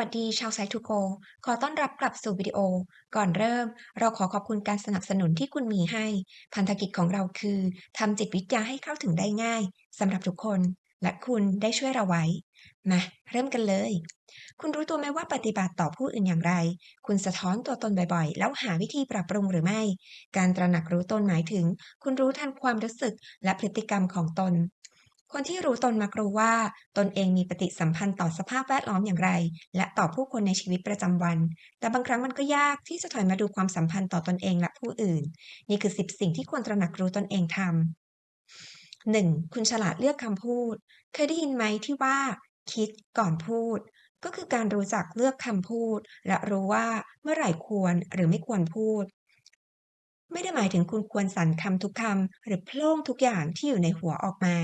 วัสดีชาวไซต์ทูโกขอต้อนรับกลับสู่วิดีโอ ก่อนเริ่ม เราขอขอบคุณการสนับสนุนที่คุณมีให้ พันธกิจของเราคือทำจิตวิทยาให้เข้าถึงได้ง่ายสำหรับทุกคน และคุณได้ช่วยเราไว้ มาเริ่มกันเลย คุณรู้ตัวไหมว่าปฏิบัติต่อผู้อื่นอย่างไร คุณสะท้อนตัวตนบ่อยๆ แล้วหาวิธีปรับปรุงหรือไม่ การตระหนักรู้ตนหมายถึง คุณรู้ทันความรู้สึกและพฤติกรรมของตน คนที่รู้ตนมักรู้ว่าตนเองมีปฏิสัมพันธ์ต่อสภาพแวดล้อมอย่างไร และต่อผู้คนในชีวิตประจำวัน แต่บางครั้งมันก็ยากที่จะถอยมาดูความสัมพันธ์ต่อตนเองและผู้อื่น นี่คือ 10 สิ่งที่ควรตระหนักรู้ตนเองทำ 1. คุณฉลาดเลือกคำพูด เคยได้ยินไหมที่ว่า คิดก่อนพูด ก็คือการรู้จักเลือกคำพูด และรู้ว่าเมื่อไหร่ควรหรือไม่ควรพูดไม่ได้หมายถึงคุณควรสรรคำทุกคำหรือโพล่งทุกอย่างที่อยู่ในหัวออกมา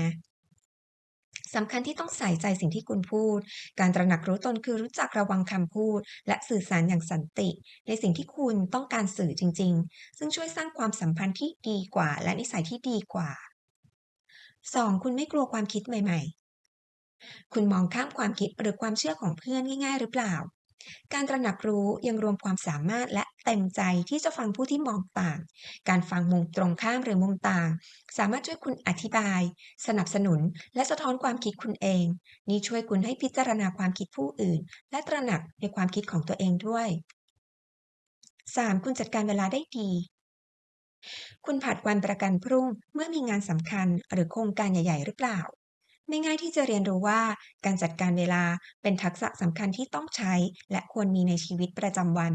สำคัญที่ต้องใส่ใจสิ่งที่คุณพูด การตระหนักรู้ตนคือรู้จักระวังคำพูด และสื่อสารอย่างสันติ ในสิ่งที่คุณต้องการสื่อจริง ๆ ซึ่งช่วยสร้างความสัมพันธ์ที่ดีกว่า และนิสัยที่ดีกว่า 2. คุณไม่กลัวความคิดใหม่ ๆ คุณมองข้ามความคิดหรือความเชื่อของเพื่อนง่าย ๆ หรือเปล่า การตระหนักรู้ยังรวมความสามารถและเต็มใจที่จะฟังผู้ที่มองต่าง การฟังมุมตรงข้ามหรือมุมต่าง สามารถช่วยคุณอธิบาย สนับสนุน และสะท้อนความคิดคุณเอง นี่ช่วยคุณให้พิจารณาความคิดผู้อื่น และตระหนักในความคิดของตัวเองด้วย 3. คุณจัดการเวลาได้ดีคุณผัดวันประกันพรุ่งเมื่อมีงานสำคัญหรือโครงการใหญ่ ๆ หรือเปล่า ไม่ง่ายที่จะเรียนรู้ว่า การจัดการเวลาเป็นทักษะสำคัญที่ต้องใช้ และควรมีในชีวิตประจำวัน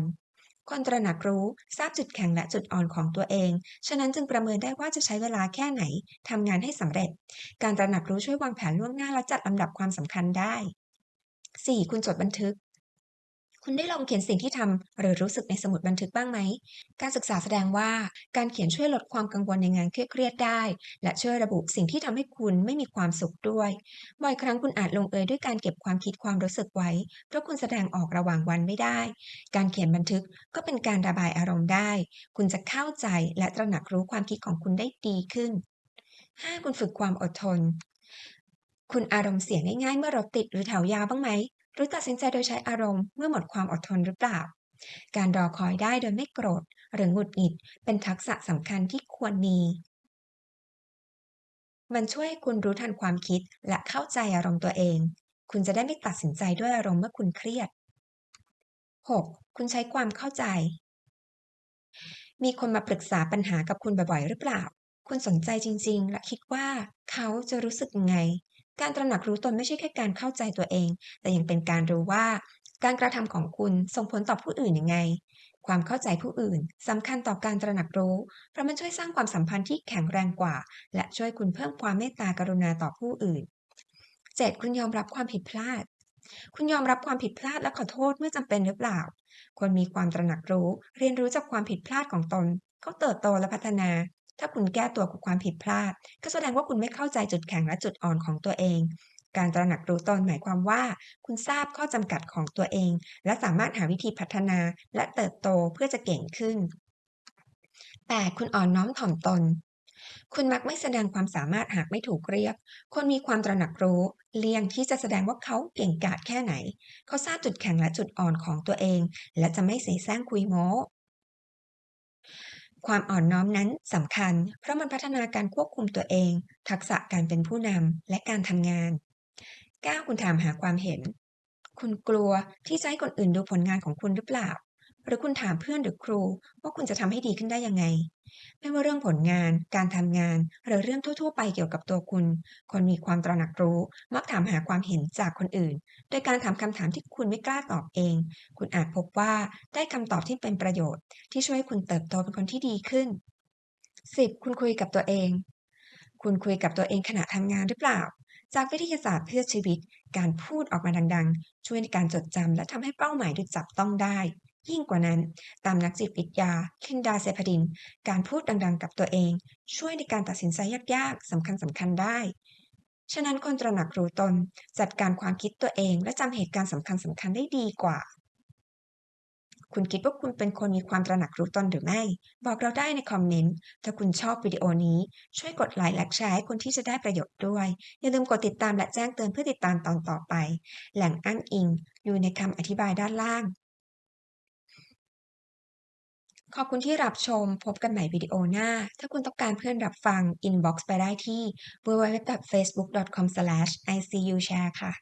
คนตระหนักรู้ทราบจุดแข็งและจุดอ่อนของตัวเอง ฉะนั้นจึงประเมินได้ว่าจะใช้เวลาแค่ไหนทำงานให้สำเร็จ การตระหนักรู้ช่วยวางแผนล่วงหน้าและจัดลำดับความสำคัญได้ 4. คุณจดบันทึก คุณได้ลองเขียนสิ่งที่ทำหรือรู้สึกในสมุดบันทึกบ้างไหม การศึกษาแสดงว่าการเขียนช่วยลดความกังวลในงานเครียดได้ และช่วยระบุสิ่งที่ทำให้คุณไม่มีความสุขด้วย บ่อยครั้งคุณอาจลงเอยด้วยการเก็บความคิดความรู้สึกไว้ เพราะคุณแสดงออกระหว่างวันไม่ได้ การเขียนบันทึกก็เป็นการระบายอารมณ์ได้ คุณจะเข้าใจและตระหนักรู้ความคิดของคุณได้ดีขึ้น 5. คุณฝึกความอดทน คุณอารมณ์เสียง่ายๆเมื่อรถติดหรือแถวยาวบ้างไหม หรือตัดสินใจโดยใช้อารมณ์เมื่อหมดความอดทนหรือเปล่า การรอคอยได้โดยไม่โกรธ หรือหงุดหงิด เป็นทักษะสำคัญที่ควรมี มันช่วยให้คุณรู้ทันความคิดและเข้าใจอารมณ์ตัวเอง คุณจะได้ไม่ตัดสินใจด้วยอารมณ์เมื่อคุณเครียด 6. คุณใช้ความเข้าใจ มีคนมาปรึกษาปัญหากับคุณบ่อยๆ หรือเปล่า คุณสนใจจริงๆ และคิดว่าเขาจะรู้สึกยังไง การตระหนักรู้ตนไม่ใช่แค่การเข้าใจตัวเอง แต่ยังเป็นการรู้ว่า การกระทำของคุณส่งผลต่อผู้อื่นยังไง ความเข้าใจผู้อื่นสำคัญต่อการตระหนักรู้ เพราะมันช่วยสร้างความสัมพันธ์ที่แข็งแรงกว่า และช่วยคุณเพิ่มความเมตตากรุณาต่อผู้อื่น 7. คุณยอมรับความผิดพลาด คุณยอมรับความผิดพลาดและขอโทษเมื่อจำเป็นหรือเปล่า ควรมีความตระหนักรู้ เรียนรู้จากความผิดพลาดของตน เขาเติบโตและพัฒนา ถ้าคุณแก้ตัวกับความผิดพลาด ก็แสดงว่าคุณไม่เข้าใจจุดแข็งและจุดอ่อนของตัวเอง การตระหนักรู้ตนหมายความว่า คุณทราบข้อจำกัดของตัวเอง และสามารถหาวิธีพัฒนาและเติบโตเพื่อจะเก่งขึ้น แต่คุณอ่อนน้อมถ่อมตน คุณมักไม่แสดงความสามารถหากไม่ถูกเรียก คนมีความตระหนักรู้เลี่ยงที่จะแสดงว่าเขาเก่งกาจแค่ไหน เขาทราบจุดแข็งและจุดอ่อนของตัวเอง และจะไม่เสแสร้งคุยโม้ ความอ่อนน้อมนั้นสำคัญ เพราะมันพัฒนาการควบคุมตัวเอง ทักษะการเป็นผู้นำและการทำงาน 9. คุณถามหาความเห็น คุณกลัวที่จะให้คนอื่นดูผลงานของคุณหรือเปล่า หรือคุณถามเพื่อนหรือครูว่าคุณจะทำให้ดีขึ้นได้ยังไง ไม่ว่าเรื่องผลงาน การทำงาน หรือเรื่องทั่ว ๆ ไปเกี่ยวกับตัวคุณ คนมีความตระหนักรู้ มักถามหาความเห็นจากคนอื่น โดยการถามคำถามที่คุณไม่กล้าตอบเอง คุณอาจพบว่าได้คำตอบที่เป็นประโยชน์ ที่ช่วยคุณเติบโตเป็นคนที่ดีขึ้น 10. คุณคุยกับตัวเอง คุณคุยกับตัวเองขณะทำงานหรือเปล่า จากวิทยาศาสตร์เพื่อชีวิต การพูดออกมาดังๆ ช่วยในการจดจำและทำให้เป้าหมายถูกจับต้องได้ ยิ่งกว่านั้น ตามนักจิตวิทยาเคนดาเซพดิน การพูดดังๆ กับตัวเอง ช่วยในการตัดสินใจยากๆสำคัญสำคัญได้ ฉะนั้นคนตระหนักรู้ตน จัดการความคิดตัวเอง และจำเหตุการณ์สำคัญสำคัญได้ดีกว่า คุณคิดว่าคุณเป็นคนมีความตระหนักรู้ตนหรือไม่ บอกเราได้ในคอมเมนต์ ถ้าคุณชอบวิดีโอนี้ ช่วยกดไลค์และแชร์ให้คนที่จะได้ประโยชน์ด้วย อย่าลืมกดติดตามและแจ้งเตือนเพื่อติดตามตอนต่อไป แหล่งอ้างอิง อยู่ในคำอธิบายด้านล่าง ขอบคุณที่รับชม พบกันใหม่วิดีโอหน้า ถ้าคุณต้องการเพื่อนรับฟัง inbox ไปได้ที่ www.facebook.com/icushare ค่ะ